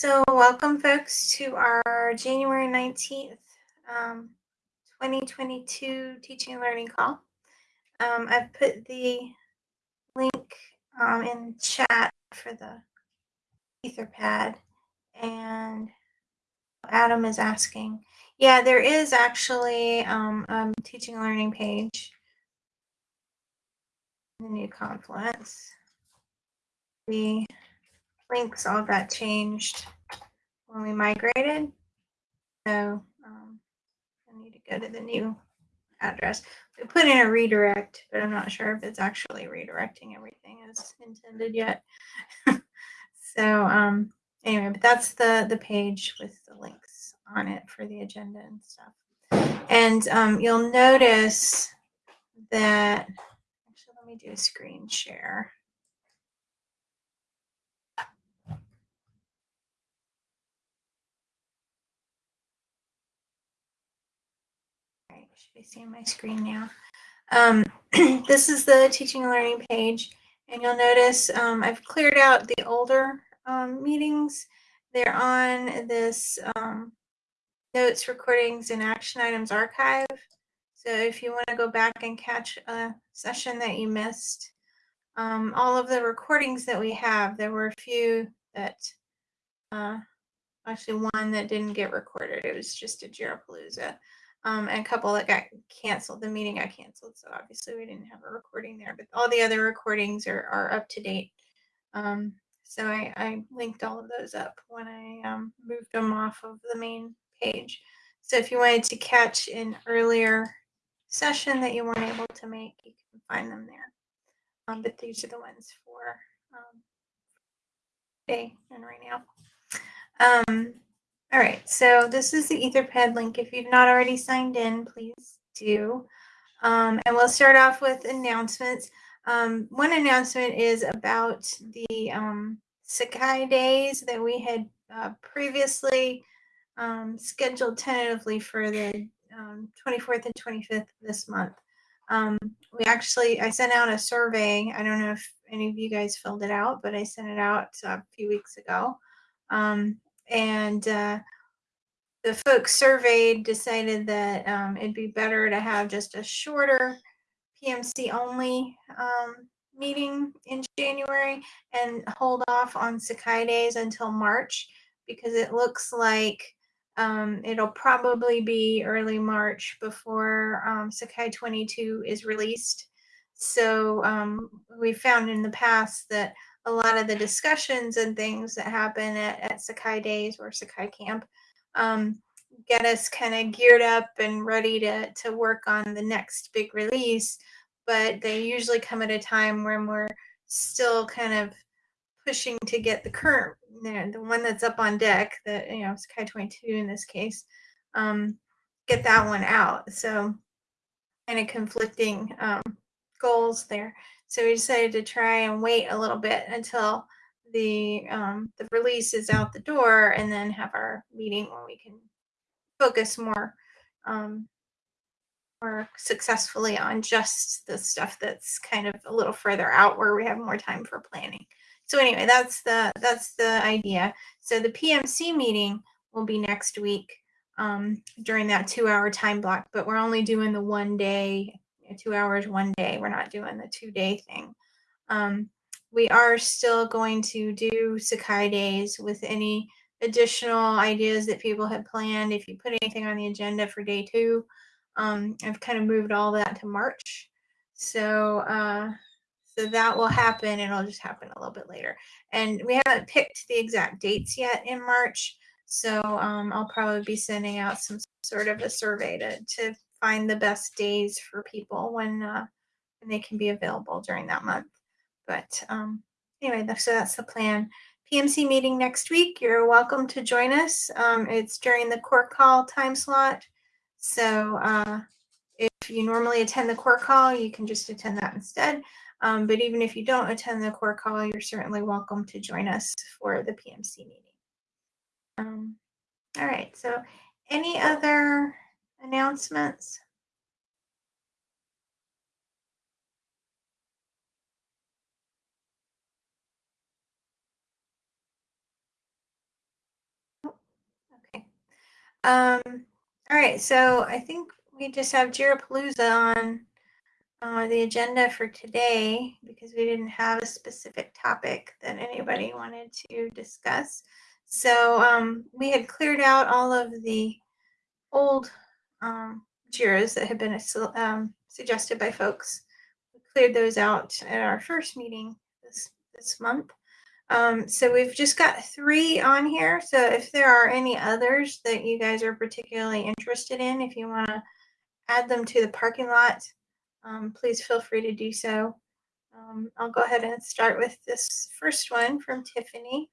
So, welcome, folks, to our January 19th, um, 2022 teaching and learning call. Um, I've put the link um, in chat for the Etherpad, and Adam is asking. Yeah, there is actually um, a teaching and learning page in the new Confluence. The links all that changed when we migrated. So um, I need to go to the new address. We put in a redirect, but I'm not sure if it's actually redirecting everything as intended yet. so um, anyway, but that's the the page with the links on it for the agenda and stuff. And um, you'll notice that actually let me do a screen share. Be seeing my screen now. Um, this is the teaching and learning page, and you'll notice um, I've cleared out the older um, meetings. They're on this um, notes, recordings, and action items archive. So if you want to go back and catch a session that you missed, um, all of the recordings that we have, there were a few that, uh, actually one that didn't get recorded. It was just a Jirapalooza um, and a couple that got canceled. The meeting got canceled, so obviously we didn't have a recording there. But all the other recordings are, are up to date. Um, so I, I, linked all of those up when I um, moved them off of the main page. So if you wanted to catch an earlier session that you weren't able to make, you can find them there. Um, but these are the ones for um, today and right now. All right, so this is the Etherpad link. If you've not already signed in, please do. Um, and we'll start off with announcements. Um, one announcement is about the um, Sakai days that we had uh, previously um, scheduled tentatively for the 24th um, and 25th this month. Um, we actually, I sent out a survey. I don't know if any of you guys filled it out, but I sent it out a few weeks ago. Um, and uh, the folks surveyed decided that um, it'd be better to have just a shorter PMC only um, meeting in January and hold off on Sakai days until March because it looks like um, it'll probably be early March before um, Sakai 22 is released. So um, we found in the past that a lot of the discussions and things that happen at, at Sakai Days or Sakai Camp um, get us kind of geared up and ready to, to work on the next big release. But they usually come at a time when we're still kind of pushing to get the current, you know, the one that's up on deck, that, you know, Sakai 22 in this case, um, get that one out. So kind of conflicting um, goals there. So we decided to try and wait a little bit until the um, the release is out the door, and then have our meeting where we can focus more um, more successfully on just the stuff that's kind of a little further out, where we have more time for planning. So anyway, that's the that's the idea. So the PMC meeting will be next week um, during that two-hour time block, but we're only doing the one day two hours one day. We're not doing the two day thing. Um, we are still going to do Sakai days with any additional ideas that people had planned. If you put anything on the agenda for day two, um, I've kind of moved all that to March. So, uh, so that will happen. It'll just happen a little bit later. And we haven't picked the exact dates yet in March. So um, I'll probably be sending out some sort of a survey to, to find the best days for people when uh, when they can be available during that month. But um, anyway, so that's the plan. PMC meeting next week. You're welcome to join us. Um, it's during the core call time slot. So uh, if you normally attend the core call, you can just attend that instead. Um, but even if you don't attend the core call, you're certainly welcome to join us for the PMC meeting. Um, all right, so any other announcements? Um, all right, so I think we just have Jirapalooza on uh, the agenda for today because we didn't have a specific topic that anybody wanted to discuss. So um, we had cleared out all of the old um, JIRAs that had been um, suggested by folks. We cleared those out at our first meeting this, this month. Um, so we've just got three on here. So if there are any others that you guys are particularly interested in, if you want to add them to the parking lot, um, please feel free to do so. Um, I'll go ahead and start with this first one from Tiffany.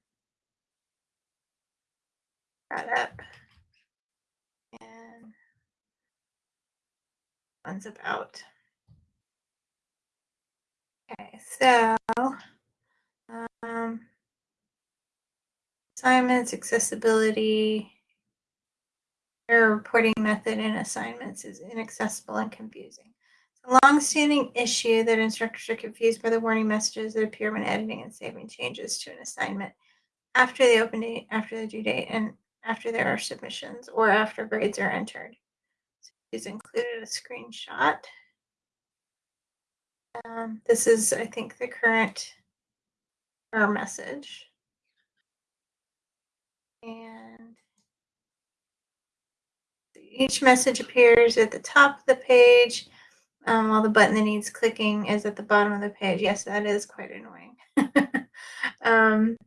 Got up. One's about. Okay, so um, assignments, accessibility, error reporting method in assignments is inaccessible and confusing. It's a long-standing issue that instructors are confused by the warning messages that appear when editing and saving changes to an assignment after the open date, after the due date, and after there are submissions or after grades are entered. So he's included a screenshot. Um, this is, I think, the current error message. And each message appears at the top of the page, um, while the button that needs clicking is at the bottom of the page. Yes, that is quite annoying. um,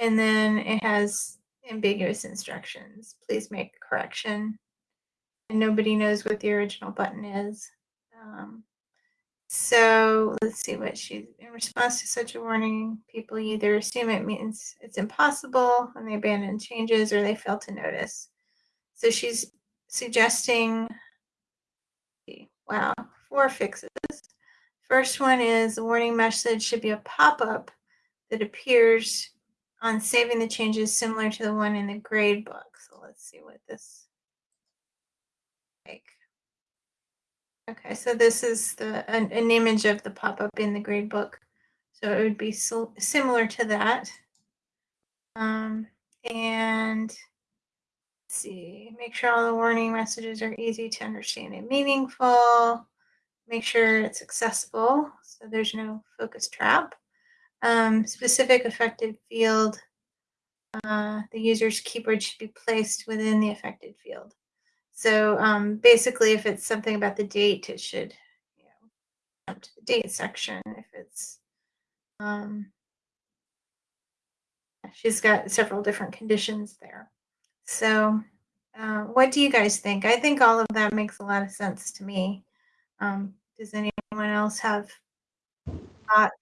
and then it has ambiguous instructions. Please make correction. Nobody knows what the original button is. Um, so let's see what she's in response to such a warning. People either assume it means it's impossible and they abandon changes or they fail to notice. So she's suggesting, wow, four fixes. First one is the warning message should be a pop-up that appears on saving the changes similar to the one in the grade book. So let's see what this like. Okay, so this is the an, an image of the pop-up in the grade book. So it would be so, similar to that. Um, and see, make sure all the warning messages are easy to understand and meaningful. Make sure it's accessible so there's no focus trap um, specific affected field, uh, the user's keyboard should be placed within the affected field. So um, basically, if it's something about the date, it should you know, jump to the date section. If it's, um, she's got several different conditions there. So uh, what do you guys think? I think all of that makes a lot of sense to me. Um, does anyone else have thoughts?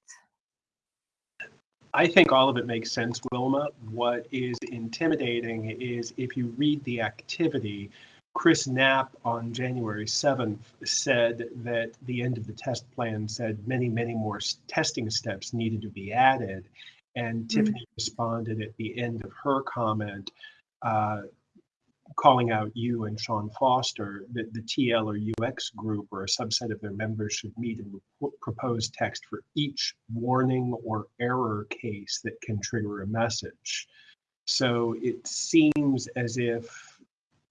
I think all of it makes sense, Wilma. What is intimidating is if you read the activity, Chris Knapp on January 7th said that the end of the test plan said many, many more testing steps needed to be added. And mm-hmm. Tiffany responded at the end of her comment uh, calling out you and Sean Foster that the TL or UX group or a subset of their members should meet and propose text for each warning or error case that can trigger a message. So it seems as if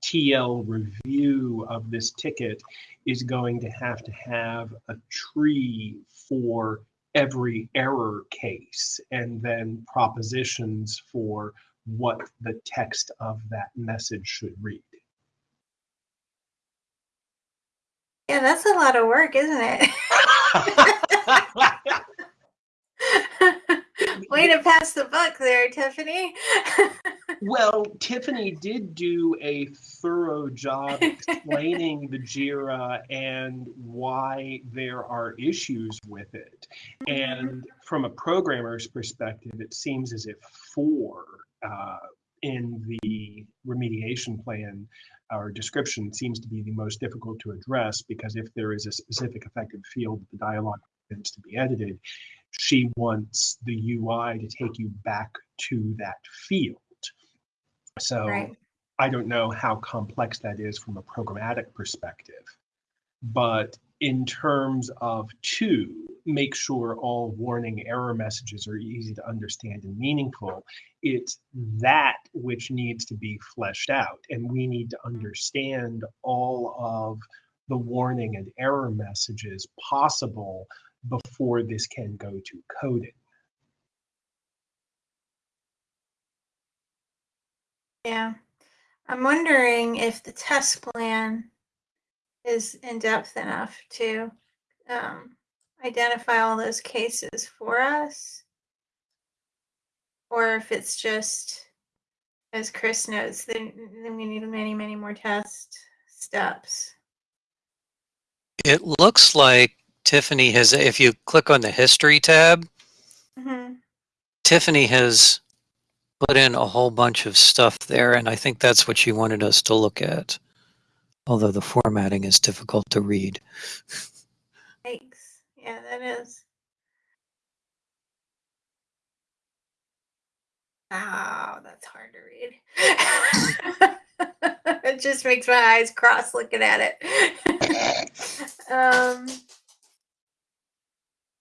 TL review of this ticket is going to have to have a tree for every error case and then propositions for what the text of that message should read. Yeah, that's a lot of work, isn't it? Way to pass the buck there, Tiffany. well, Tiffany did do a thorough job explaining the JIRA and why there are issues with it. Mm-hmm. And from a programmer's perspective, it seems as if four uh, in the remediation plan or description seems to be the most difficult to address because if there is a specific affected field the dialogue needs to be edited, she wants the UI to take you back to that field. So right. I don't know how complex that is from a programmatic perspective. But in terms of two, make sure all warning error messages are easy to understand and meaningful. it's that which needs to be fleshed out. And we need to understand all of the warning and error messages possible before this can go to coding. Yeah. I'm wondering if the test plan is in depth enough to um, identify all those cases for us. Or if it's just, as Chris notes, then, then we need many, many more test steps. It looks like Tiffany has, if you click on the history tab, hmm Tiffany has put in a whole bunch of stuff there, and I think that's what she wanted us to look at. Although the formatting is difficult to read. Thanks. Yeah, that is. Wow, that's hard to read. it just makes my eyes cross looking at it. um,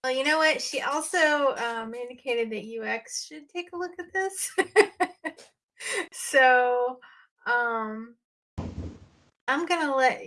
well, you know what? She also um, indicated that UX should take a look at this. so um, I'm gonna let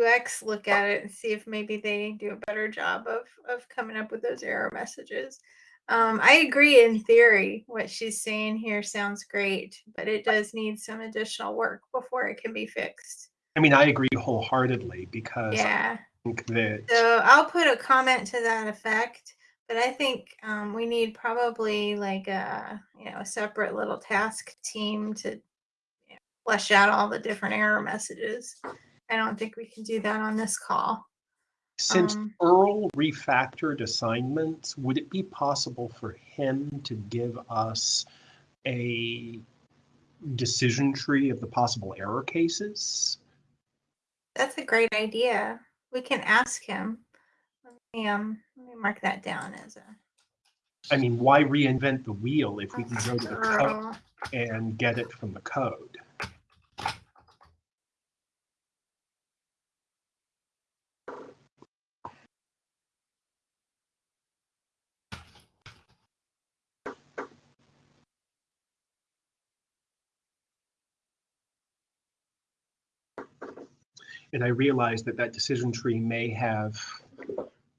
UX look at it and see if maybe they do a better job of of coming up with those error messages. Um, I agree in theory. What she's saying here sounds great, but it does need some additional work before it can be fixed. I mean, I agree wholeheartedly because Yeah. That So I'll put a comment to that effect. But I think um, we need probably like a you know a separate little task team to you know, flesh out all the different error messages. I don't think we can do that on this call. since Um, Earle refactored assignments, would it be possible for him to give us a decision tree of the possible error cases? That's a great idea. We can ask him. Let me um let me mark that down as a I mean, why reinvent the wheel if we can go to the code and get it from the code? And I realize that that decision tree may have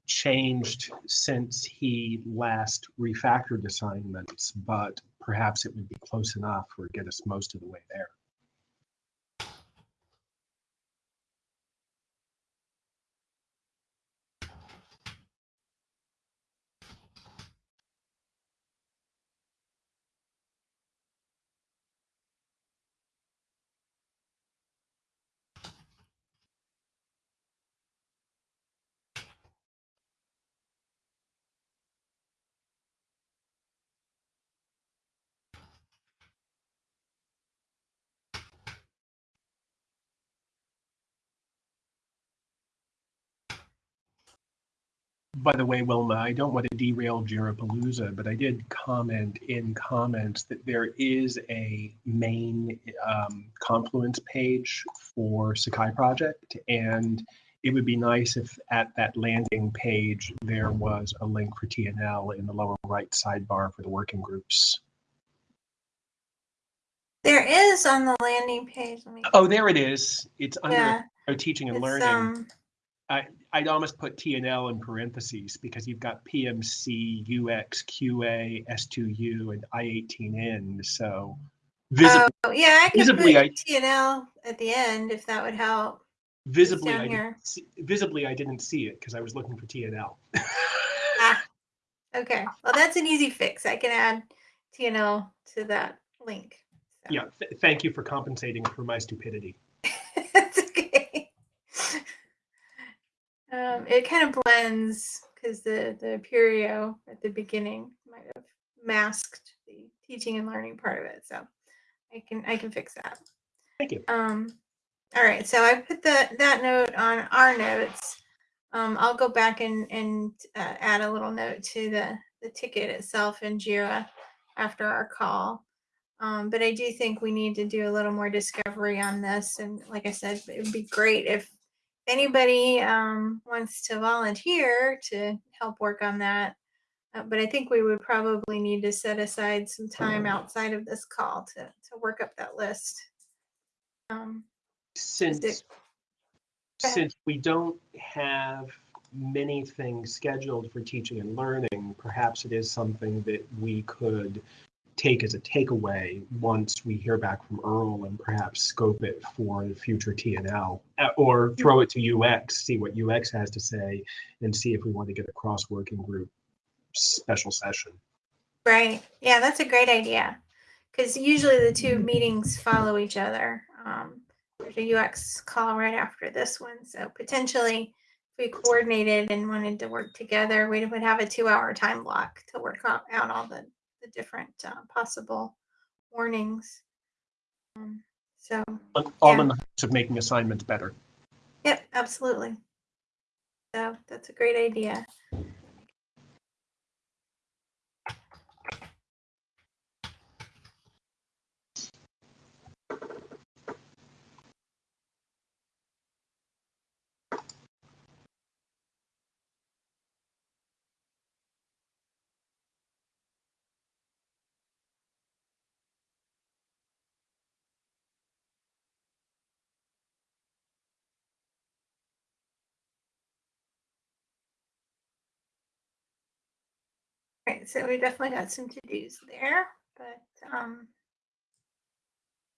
changed since he last refactored assignments, but perhaps it would be close enough or get us most of the way there. By the way, Wilma, I don't want to derail Jirapalooza, but I did comment in comments that there is a main um, Confluence page for Sakai Project, and it would be nice if at that landing page there was a link for TNL in the lower right sidebar for the working groups. There is on the landing page. Oh, there it is. It's under yeah. teaching and It's learning. um I'd almost put T and L in parentheses because you've got PMC, UX, QA, S2U, and I18N. So visibly, oh yeah, I could visibly, put I- T and L at the end if that would help. visibly, I see, visibly, I didn't see it because I was looking for T and L. Ah, okay. Well, that's an easy fix. I can add TNL to that link. So. yeah, th- thank you for compensating for my stupidity. That's okay. Um, it kind of blends because the the Apereo at the beginning might have masked the teaching and learning part of it. So I can I can fix that. Thank you. Um, all right, so I put the, that note on our notes. Um, I'll go back and, and uh, add a little note to the, the ticket itself in Jira after our call. Um, but I do think we need to do a little more discovery on this. And like I said, it would be great if anybody um, wants to volunteer to help work on that. Uh, but I think we would probably need to set aside some time outside of this call to, to work up that list. Um, Since, since we don't have many things scheduled for teaching and learning, perhaps it is something that we could take as a takeaway once we hear back from Earle and perhaps scope it for the future TNL. uh, Or throw it to UX, see what UX has to say, and see if we want to get a cross-working group special session. Right. Yeah, that's a great idea. Because usually the two meetings follow each other. Um, there's a UX call right after this one. So potentially, if we coordinated and wanted to work together, we would have a two hour time block to work out all the, the different uh, possible warnings. Um, so, All Yeah. in the hopes of making assignments better. yep, absolutely. So that's a great idea. So we definitely got some to-dos there, but um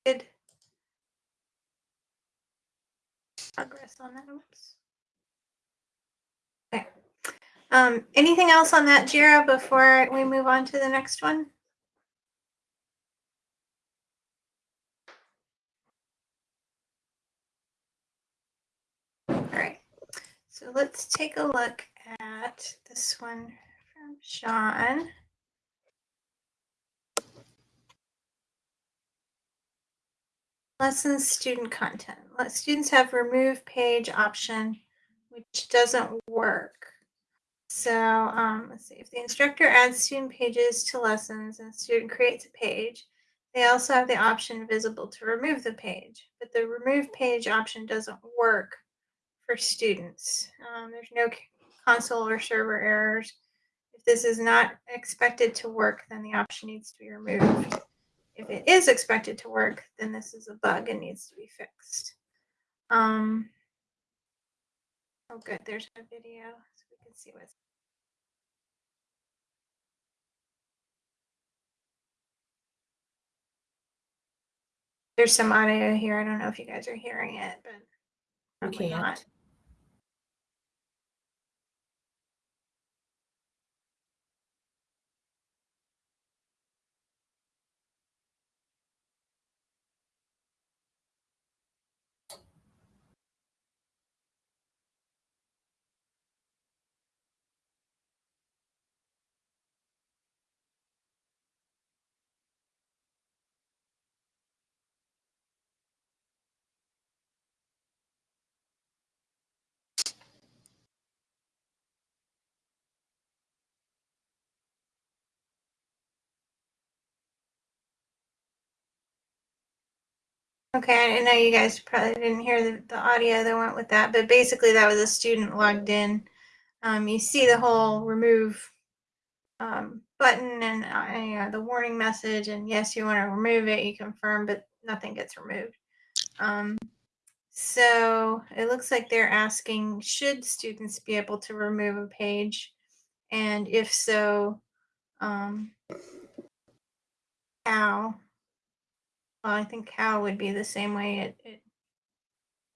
good progress on that. Oops. Um, anything else on that Jira before we move on to the next one? All right, so let's take a look at this one Sean. Lesson student content. Let students have remove page option, which doesn't work. So um, let's see, if the instructor adds student pages to lessons and student creates a page, they also have the option visible to remove the page, but the remove page option doesn't work for students. Um, there's no console or server errors. If this is not expected to work, then the option needs to be removed. If it is expected to work, then this is a bug and needs to be fixed. Um, oh, good. There's a video so we can see what's. There's some audio here. I don't know if you guys are hearing it, but can't. not. Okay, I know you guys probably didn't hear the, the audio that went with that, but basically that was a student logged in. Um, you see the whole remove um, button and uh, you know, the warning message, and yes, you want to remove it, you confirm, but nothing gets removed. Um, so it looks like they're asking, should students be able to remove a page? And if so, um, how? Well, I think how would be the same way it, it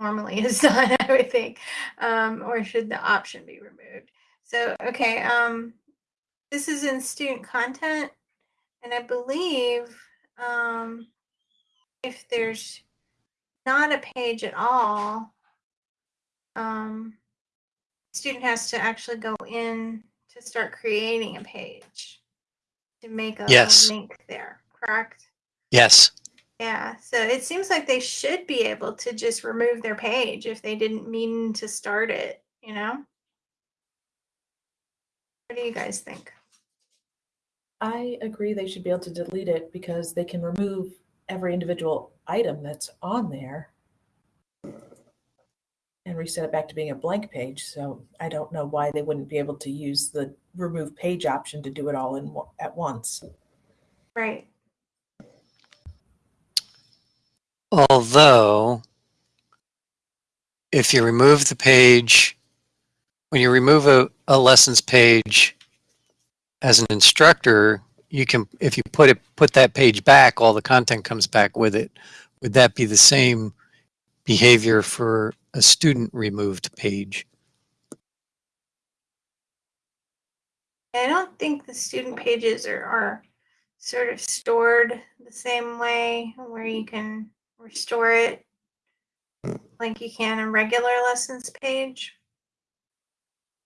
normally is done, I would think. Um, or should the option be removed? So, okay, um, this is in student content, and I believe um, if there's not a page at all, um, student has to actually go in to start creating a page to make a, a Yes. link there, correct? Yes. Yeah, so it seems like they should be able to just remove their page if they didn't mean to start it, you know? What do you guys think? I agree they should be able to delete it because they can remove every individual item that's on there and reset it back to being a blank page. So I don't know why they wouldn't be able to use the remove page option to do it all in at once. Right. Although, if you remove the page, when you remove a, a lessons page as an instructor, you can, if you put it, put that page back, all the content comes back with it. Would that be the same behavior for a student removed page? I don't think the student pages are, are sort of stored the same way where you can restore it like you can a regular lessons page.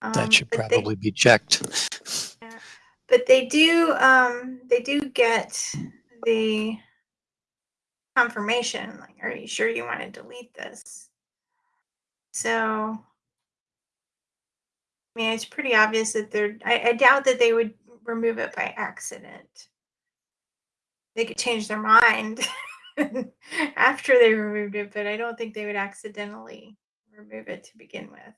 Um, That should but they- probably be checked. But they do, um, they do get the confirmation, like, are you sure you want to delete this? So, I mean, it's pretty obvious that they're, I, I doubt that they would remove it by accident. They could change their mind after they removed it, but I don't think they would accidentally remove it to begin with.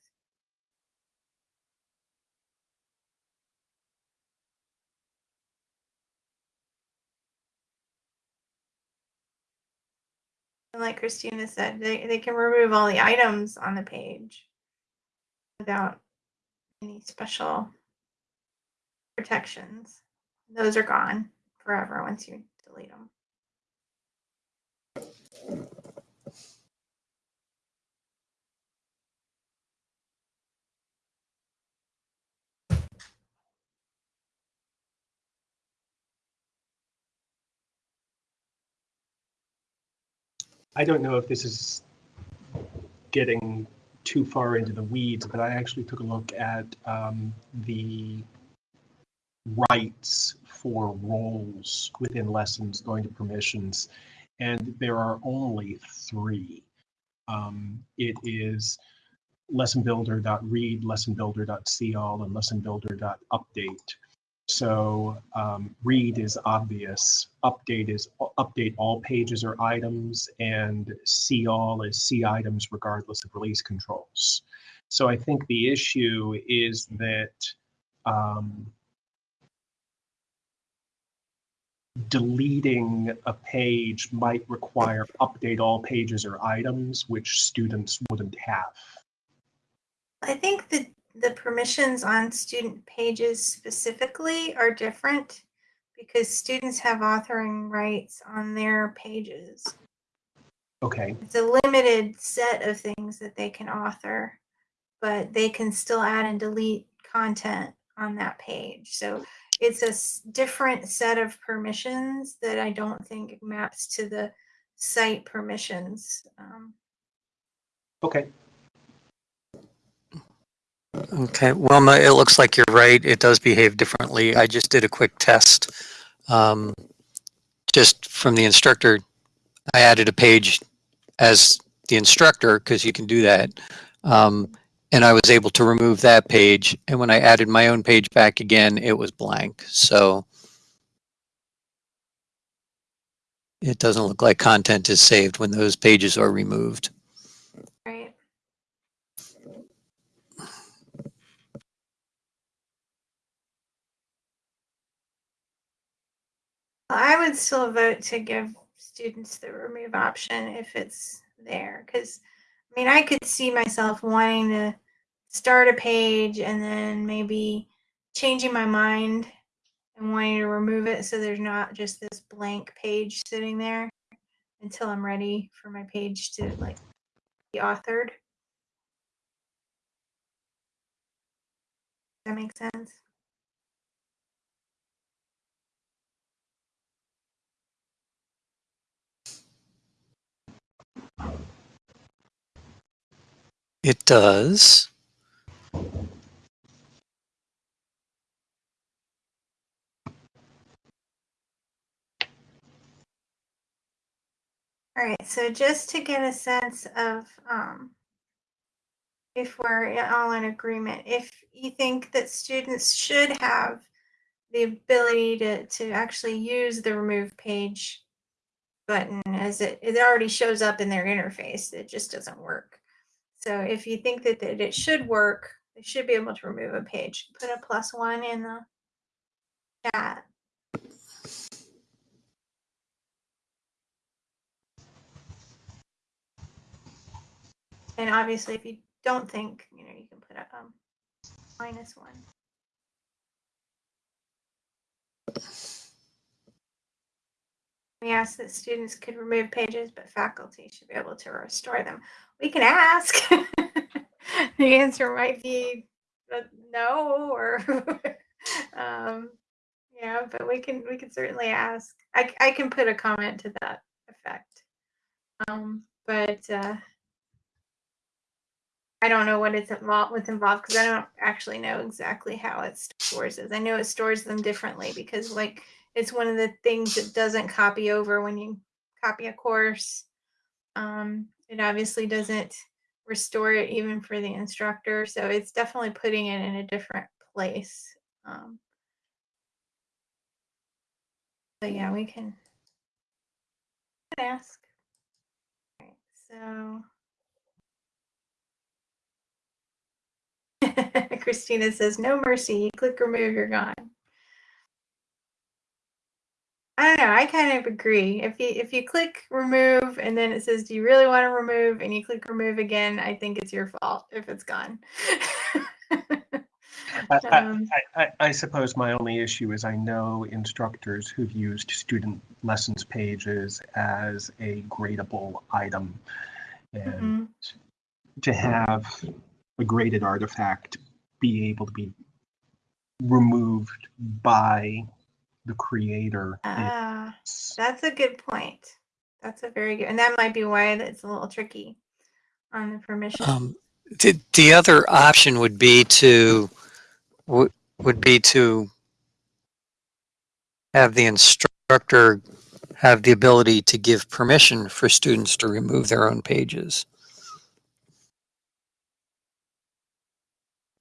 And like Christina said, they, they can remove all the items on the page without any special protections. Those are gone forever once you delete them. I don't know if this is getting too far into the weeds, but I actually took a look at um, the rights for roles within lessons going to permissions, and there are only three. Um, it is lessonbuilder.read, lessonbuilder.seeall, and lessonbuilder.update. So um, read is obvious, update is update all pages or items, and see all is see items regardless of release controls. So I think the issue is that um, deleting a page might require update all pages or items, which students wouldn't have. I think that the permissions on student pages specifically are different because students have authoring rights on their pages. Okay, It's a limited set of things that they can author, but they can still add and delete content on that page. So it's a different set of permissions that I don't think maps to the site permissions. Um, okay. Okay, Wilma, it looks like you're right. It does behave differently. I just did a quick test. Um, just from the instructor, I added a page as the instructor because you can do that. Um, and I was able to remove that page. And when I added my own page back again, it was blank. So it doesn't look like content is saved when those pages are removed. right. I would still vote to give students the remove option if it's there, because, I mean, I could see myself wanting to start a page and then maybe changing my mind and wanting to remove it so there's not just this blank page sitting there until I'm ready for my page to like be authored. Does That makes sense. It does. All right, so just to get a sense of um, if we're all in agreement, if you think that students should have the ability to, to actually use the remove page button as it, it already shows up in their interface, it just doesn't work. So if you think that, that it should work, They should be able to remove a page. Put a plus one in the chat. And obviously, if you don't think, you know, you can put a um, minus one. We asked that students could remove pages, but faculty should be able to restore them. We can ask. the answer might be uh, no, or um, yeah, but we can we can certainly ask. I I can put a comment to that effect. Um, but uh, I don't know what it's involved what's involved because I don't actually know exactly how it stores it. I know it stores them differently because like it's one of the things that doesn't copy over when you copy a course. Um, it obviously doesn't restore it even for the instructor, so it's definitely putting it in a different place. Um, but yeah, we can ask. So Christina says, "No mercy. You click remove, you're gone." I don't know. I kind of agree. If you if you click remove and then it says, "Do you really want to remove?" and you click remove again, I think it's your fault if it's gone. I, I- Um, I, I, I suppose my only issue is I know instructors who've used student lessons pages as a gradable item. And mhm. to have a graded artifact be able to be removed by the creator. Ah, is- that's a good point. That's a very good, and that might be why it's a little tricky on the permission. Um, the, the other option would be to, would, would be to have the instructor have the ability to give permission for students to remove their own pages.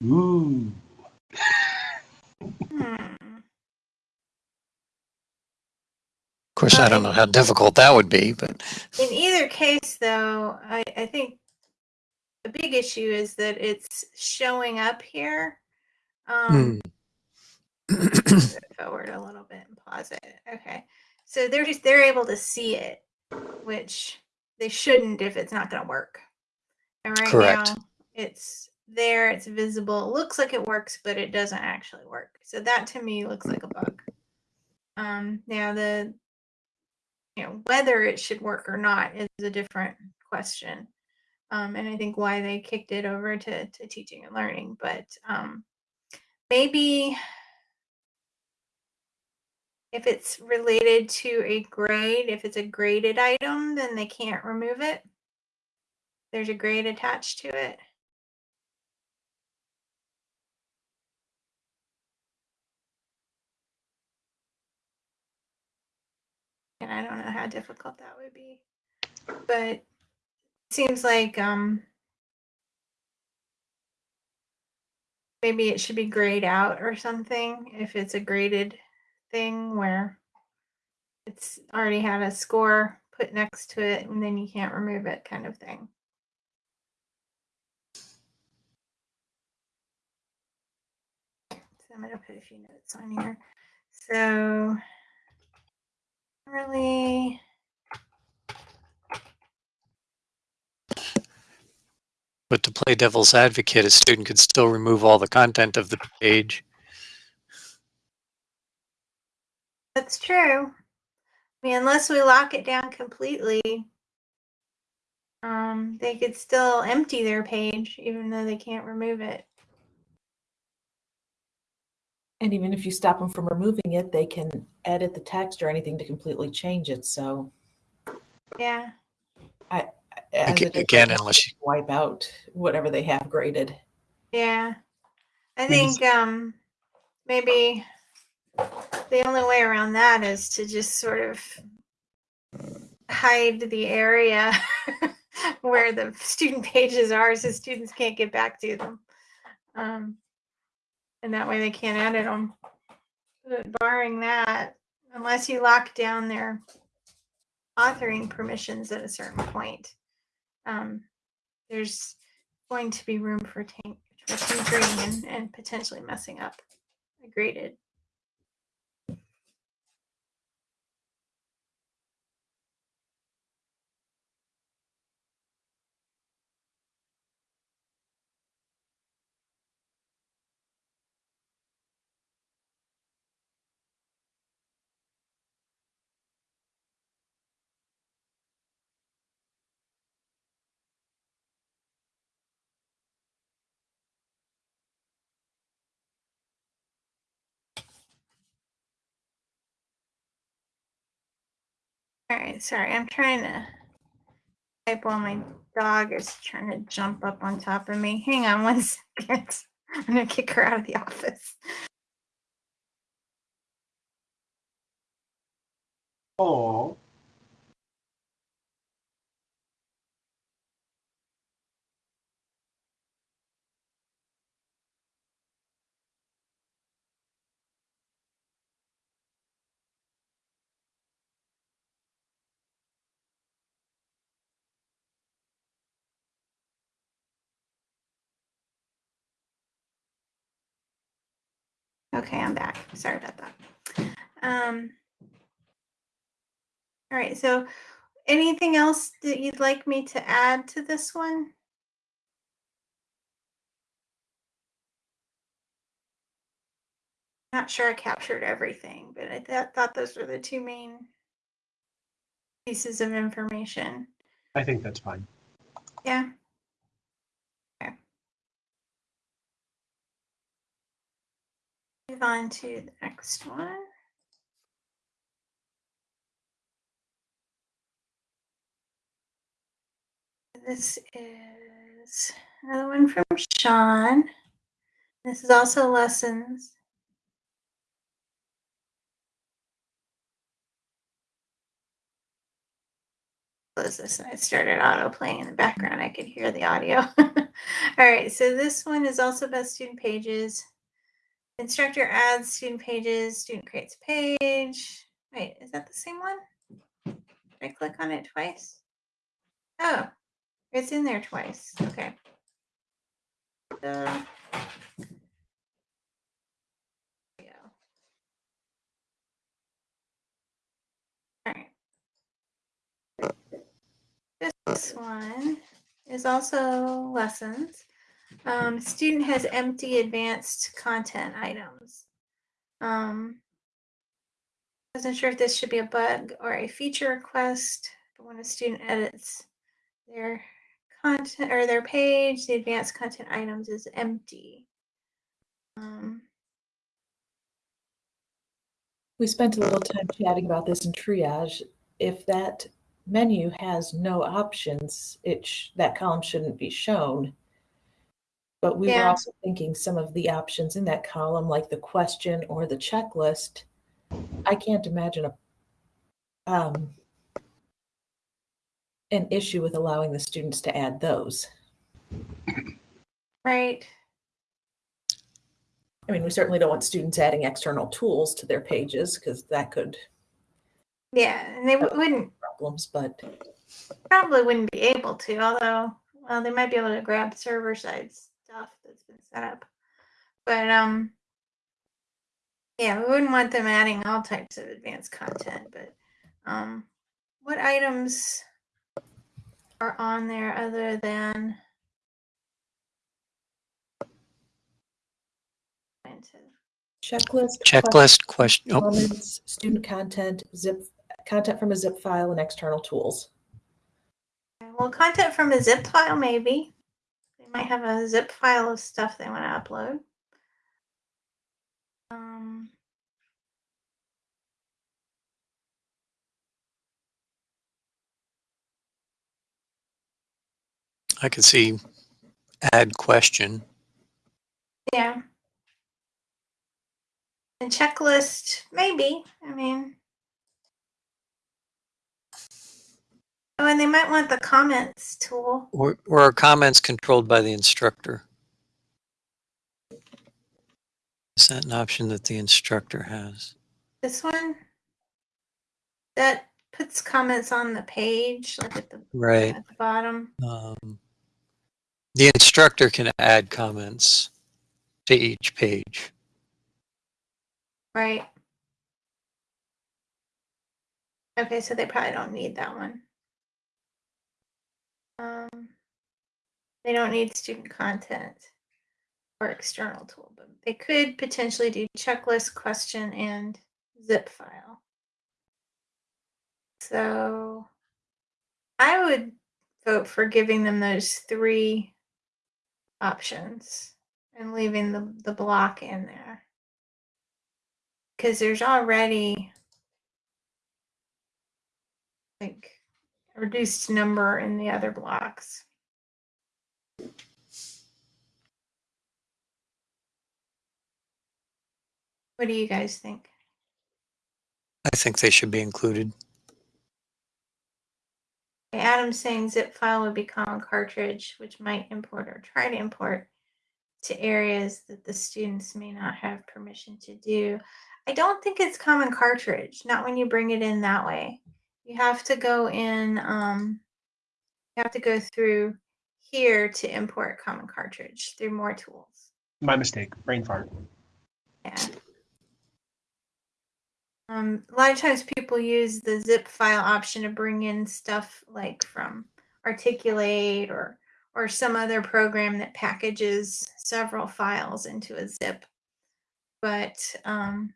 Ooh, Hmm. Of course, I don't know how difficult that would be, but In either case, though, I, I think the big issue is that it's showing up here. Um, move forward a little bit and pause it. Okay, so they're just they're able to see it, which they shouldn't if it's not going to work. And right Correct. now, it's there, it's visible. It looks like it works, but it doesn't actually work. So that to me looks like a bug. Um, now the you know whether it should work or not is a different question. Um, and I think why they kicked it over to, to teaching and learning, but um, maybe if it's related to a grade, if it's a graded item, then they can't remove it. There's a grade attached to it. And I don't know how difficult that would be. But it seems like um maybe it should be grayed out or something if it's a graded thing where it's already had a score put next to it and then you can't remove it kind of thing. So I'm going to put a few notes on here. So really but to play devil's advocate, a student could still remove all the content of the page. That's true. I mean, unless we lock it down completely, um, they could still empty their page even though they can't remove it. And even if you stop them from removing it, they can edit the text or anything to completely change it. So Yeah. as Aga- it is, Again, unless you, wipe out whatever they have graded. Yeah. I think um maybe the only way around that is to just sort of hide the area where the student pages are so students can't get back to them. Um, and that way they can't edit them. But barring that, unless you lock down their authoring permissions at a certain point, um, there's going to be room for green and, and potentially messing up a graded. All right, sorry, I'm trying to type while my dog is trying to jump up on top of me. Hang on one second. I'm gonna kick her out of the office. Oh, Okay, I'm back. Sorry about that. Um, all right, so anything else that you'd like me to add to this one? Not sure I captured everything, but I th- thought those were the two main pieces of information. I think that's fine. Yeah. Okay. Move on to the next one. This is another one from Sean. This is also lessons. Close this. and I started auto playing in the background. I could hear the audio. All right. So this one is also about student pages. Instructor adds student pages. Student creates page. Wait, is that the same one? Did I click on it twice? Oh, it's in there twice. Okay. There. All right. This one is also lessons. Um, student has empty advanced content items. Um, wasn't sure if this should be a bug or a feature request, but when a student edits their content or their page, the advanced content items is empty. Um, We spent a little time chatting about this in triage. If that menu has no options, it that column shouldn't be shown. But we were Yeah. also thinking some of the options in that column, like the question or the checklist. I can't imagine a um, an issue with allowing the students to add those. right. I mean, we certainly don't want students adding external tools to their pages because that could Yeah, and they w- wouldn't problems, but probably wouldn't be able to, although well, they might be able to grab server side stuff that's been set up. But um yeah, we wouldn't want them adding all types of advanced content, but um what items are on there other than into checklist, Checklist question, oh, student content, zip content from a zip file, and external tools. well content from a zip file maybe. They might have a zip file of stuff they want to upload. Um I can see add question. Yeah. And checklist, maybe. I mean, oh, and they might want the comments tool. Or, or are comments controlled by the instructor? Is that an option that the instructor has? This one that puts comments on the page, like at the Right. at the bottom. Um, The instructor can add comments to each page. Right. Okay, so they probably don't need that one. Um, they don't need student content or external tool, but they could potentially do checklist, question, and zip file. So I would vote for giving them those three options and leaving the, the block in there. Because there's already like reduced number in the other blocks. What do you guys think? I think they should be included. Okay, Adam's saying zip file would be common cartridge, which might import or try to import to areas that the students may not have permission to do. I don't think it's common cartridge, not when you bring it in that way. You have to go in, um, you have to go through here to import common cartridge through more tools. My mistake, brain fart. Yeah. Um, a lot of times people use the zip file option to bring in stuff like from Articulate or or some other program that packages several files into a zip. But um,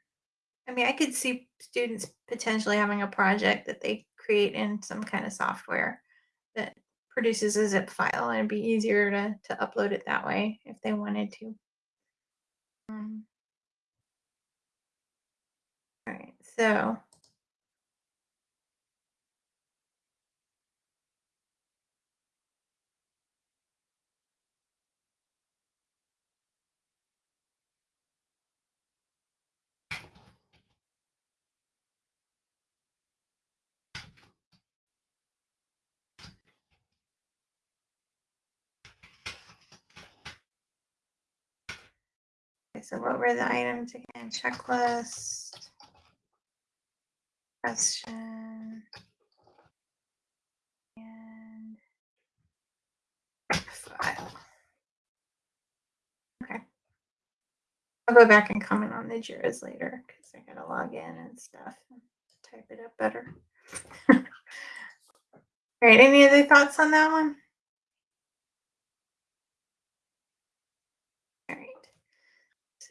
I mean, I could see students potentially having a project that they create in some kind of software that produces a zip file, and it'd be easier to to upload it that way if they wanted to. Um, all right, so. So what were the items again? Checklist. Question. And file. Okay. I'll go back and comment on the JIRAs later because I gotta log in and stuff and type it up better. All right, any other thoughts on that one? All right.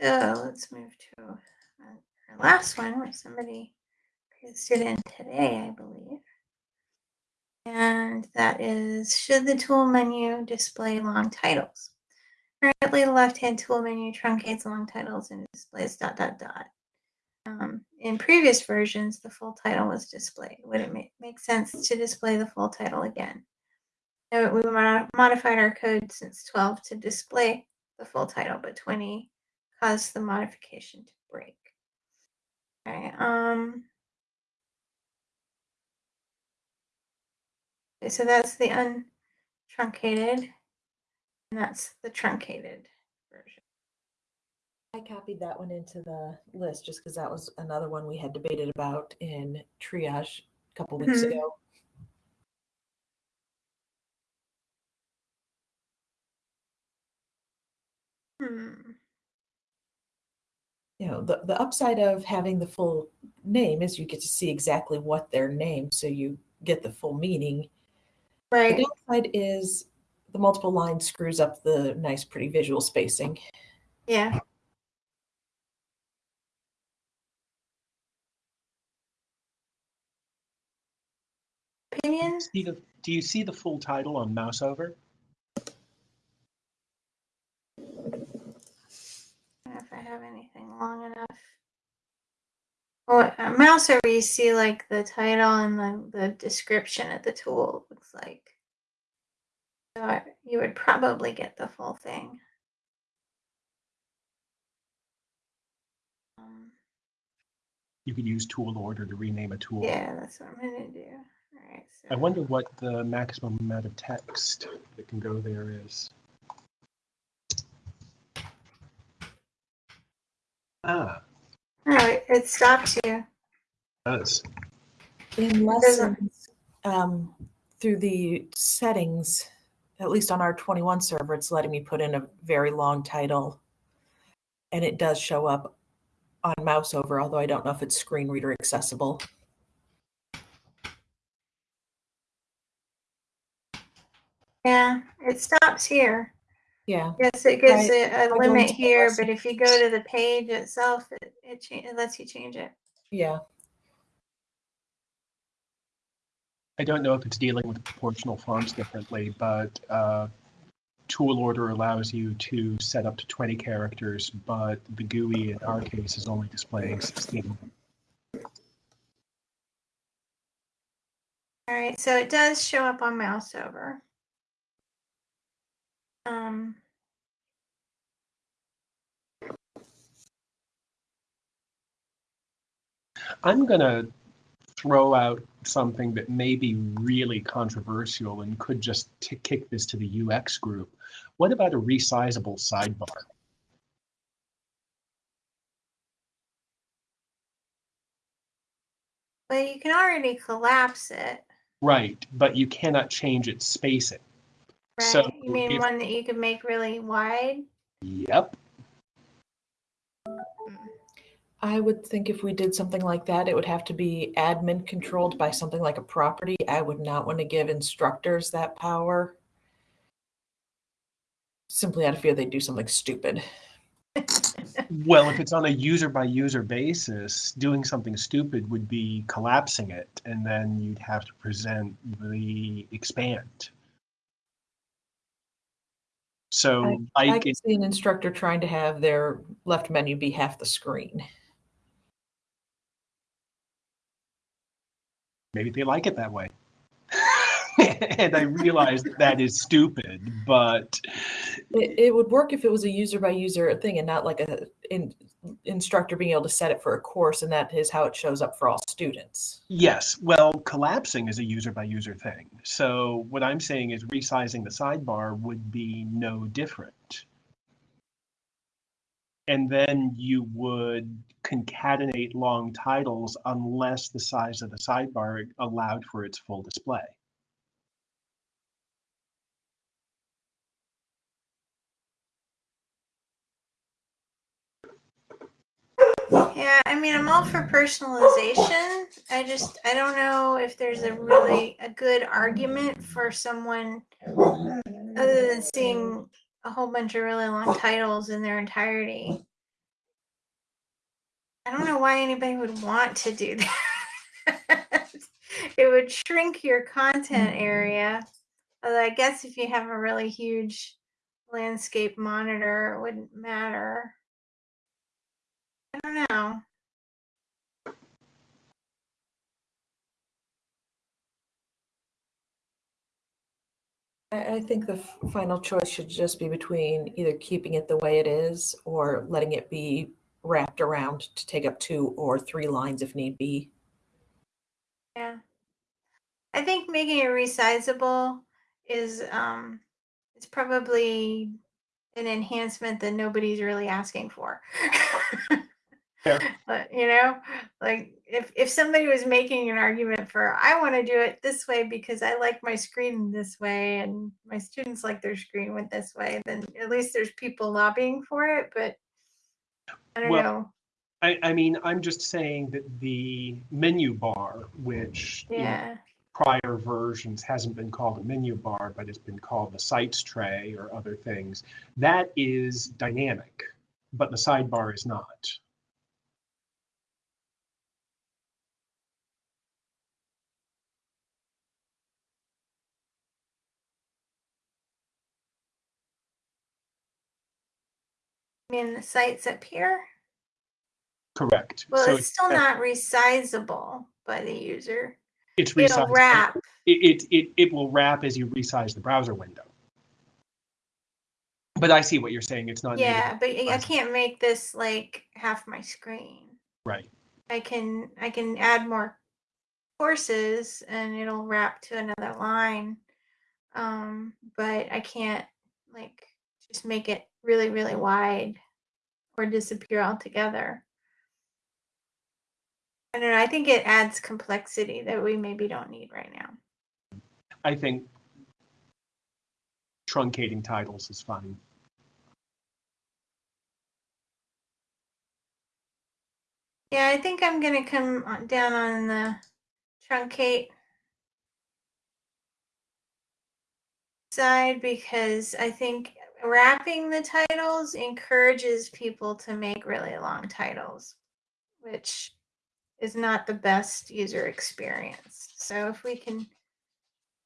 So let's move to our last one, which somebody pasted in today, I believe. And that is, should the tool menu display long titles? Currently, the left-hand tool menu truncates long titles and displays dot, dot, dot. Um, in previous versions, the full title was displayed. Would it make, make sense to display the full title again? We mod- modified our code since 12 to display the full title, but 20 caused the modification to break. Okay, um, okay, so that's the untruncated, and that's the truncated version. I copied that one into the list just because that was another one we had debated about in triage a couple weeks Mhm. ago. Hmm. You know, the, the upside of having the full name is you get to see exactly what their name, so you get the full meaning. Right. The downside is the multiple lines screws up the nice, pretty visual spacing. Yeah. Opinions? See the, do you see the full title on mouse over? I don't know if I have anything long enough. Well, a mouse over, you see like the title and the, the description of the tool looks like. So I, you would probably get the full thing. Um, You could use tool order to rename a tool. yeah, that's what I'm gonna do. All right. So I wonder what the maximum amount of text that can go there is. Ah, Oh, it, it stops you. does. In doesn't- lessons, um, through the settings, at least on our 21 server, it's letting me put in a very long title. And it does show up on mouse over, although I don't know if it's screen reader accessible. Yeah, it stops here. Yeah. Yes, it gives I- it I a go limit here, but if you go to the page itself, it, it, it lets you change it. Yeah. I don't know if it's dealing with proportional fonts differently, but uh, tool order allows you to set up to 20 characters, but the GUI in our case is only displaying 16. All right, so it does show up on mouse over. Um, I'm going to throw out something that may be really controversial and could just kick this to the UX group. What about a resizable sidebar? Well, you can already collapse it, Right, but you cannot change its spacing. Right? So you mean if- one that you could make really wide? Yep. I would think if we did something like that, it would have to be admin controlled by something like a property. I would not want to give instructors that power. Simply out of fear they'd do something stupid. Well, if it's on a user by user basis, doing something stupid would be collapsing it, and then you'd have to present the expand. So, I like, can see an instructor trying to have their left menu be half the screen. maybe they like it that way. and I realize that that is stupid, but It, it would work if it was a user by user thing and not like a in, instructor being able to set it for a course and that is how it shows up for all students. yes, well, collapsing is a user by user thing. So, what I'm saying is resizing the sidebar would be no different. And then you would concatenate long titles unless the size of the sidebar allowed for its full display. Yeah, I mean, I'm all for personalization. I just, I don't know if there's a really a good argument for someone other than seeing a whole bunch of really long titles in their entirety. I don't know why anybody would want to do that. it would shrink your content area. Although I guess if you have a really huge landscape monitor, it wouldn't matter. I don't know. I, I think the final choice should just be between either keeping it the way it is or letting it be wrapped around to take up two or three lines if need be. Yeah. I think making it resizable is um it's probably an enhancement that nobody's really asking for. Fair. But you know, like if if somebody was making an argument for I want to do it this way because I like my screen this way and my students like their screen went this way, then at least there's people lobbying for it, but I don't Well, know. I, I mean, I'm just saying that the menu bar, which Yeah. prior versions hasn't been called a menu bar, but it's been called the sites tray or other things, that is dynamic, but the sidebar is not. Mean the sites up here. Correct. Well, So it's still not resizable by the user. It's resizable. It'll wrap. It, it, it, it will wrap as you resize the browser window. But I see what you're saying. It's not. Yeah, but I I can't make this like half my screen. Right. I can I can add more courses and it'll wrap to another line. Um, but I can't like just make it really, really wide or disappear altogether. I don't know. I think it adds complexity that we maybe don't need right now. I think truncating titles is fine. Yeah, I think I'm gonna come on- down on the truncate side because I think wrapping the titles encourages people to make really long titles, which is not the best user experience. So if we can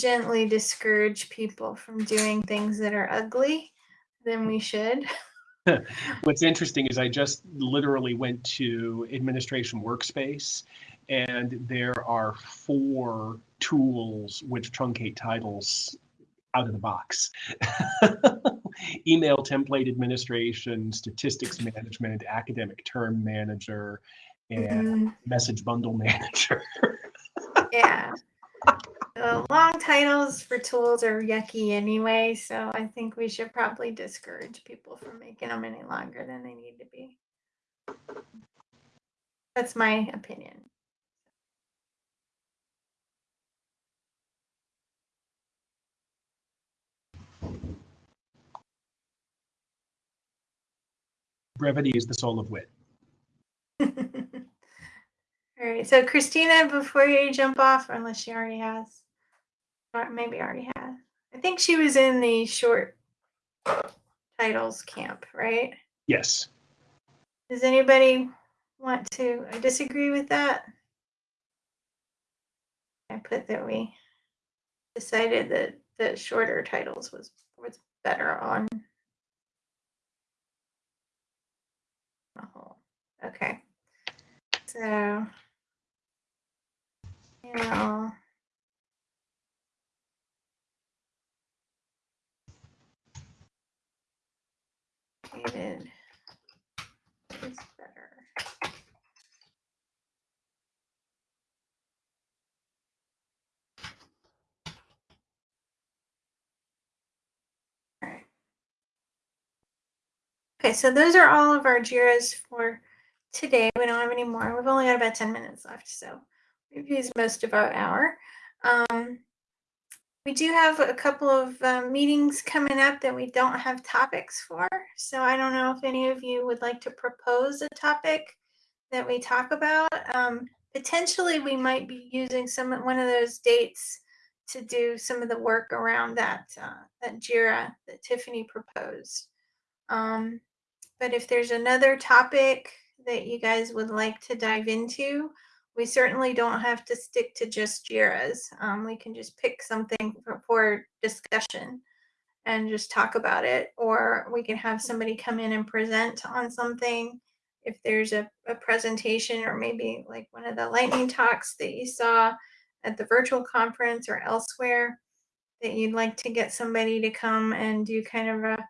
gently discourage people from doing things that are ugly, then we should. What's interesting is I just literally went to administration workspace and there are four tools which truncate titles out of the box. Email template administration, statistics management, academic term manager, and Mhm. message bundle manager. Yeah. The long titles for tools are yucky anyway, so I think we should probably discourage people from making them any longer than they need to be. That's my opinion. Brevity is the soul of wit. All right, so Christina, before you jump off, unless she already has, or maybe already has, I think she was in the short titles camp, right? Yes. Does anybody want to disagree with that? I put that we decided that the shorter titles was was better on whole. Okay. So. Dated is better. Alright. Okay, so those are all of our JIRAs for today. We don't have any more. We've only got about 10 minutes left, so we've used most of our hour. Um, we do have a couple of uh, meetings coming up that we don't have topics for. So I don't know if any of you would like to propose a topic that we talk about. Um, potentially, we might be using some one of those dates to do some of the work around that uh, that Jira that Tiffany proposed. Um, but if there's another topic that you guys would like to dive into, we certainly don't have to stick to just JIRAs. Um, we can just pick something for, for discussion and just talk about it, or we can have somebody come in and present on something. If there's a, a presentation, or maybe like one of the lightning talks that you saw at the virtual conference or elsewhere, that you'd like to get somebody to come and do kind of a,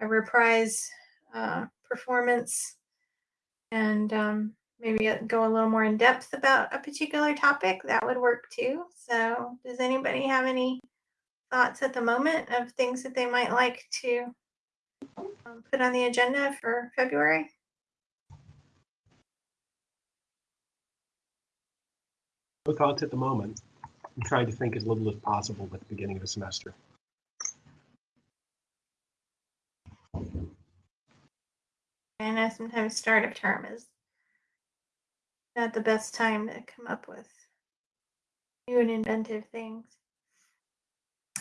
a reprise uh, performance and um, maybe go a little more in depth about a particular topic, that would work too. So, does anybody have any thoughts at the moment of things that they might like to um, put on the agenda for February? No thoughts at the moment. I'm trying to think as little as possible at the beginning of a semester. I know sometimes start of term is not the best time to come up with new and inventive things.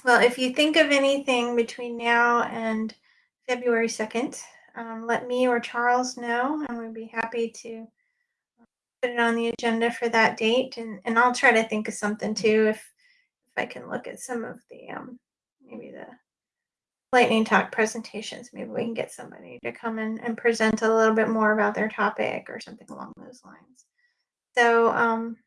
Well, if you think of anything between now and February 2nd, um, let me or Charles know, and we'd be happy to put it on the agenda for that date. And, and I'll try to think of something too if if I can look at some of the um, maybe the lightning talk presentations. Maybe we can get somebody to come in and present a little bit more about their topic or something along those lines. So um,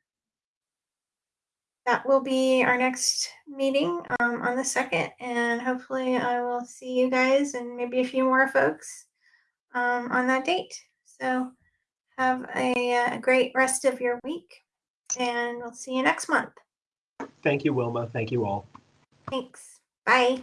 that will be our next meeting um, on the second, and hopefully I will see you guys and maybe a few more folks um, on that date. So have a, uh great rest of your week, and we'll see you next month. Thank you, Wilma. Thank you all. Thanks. Bye.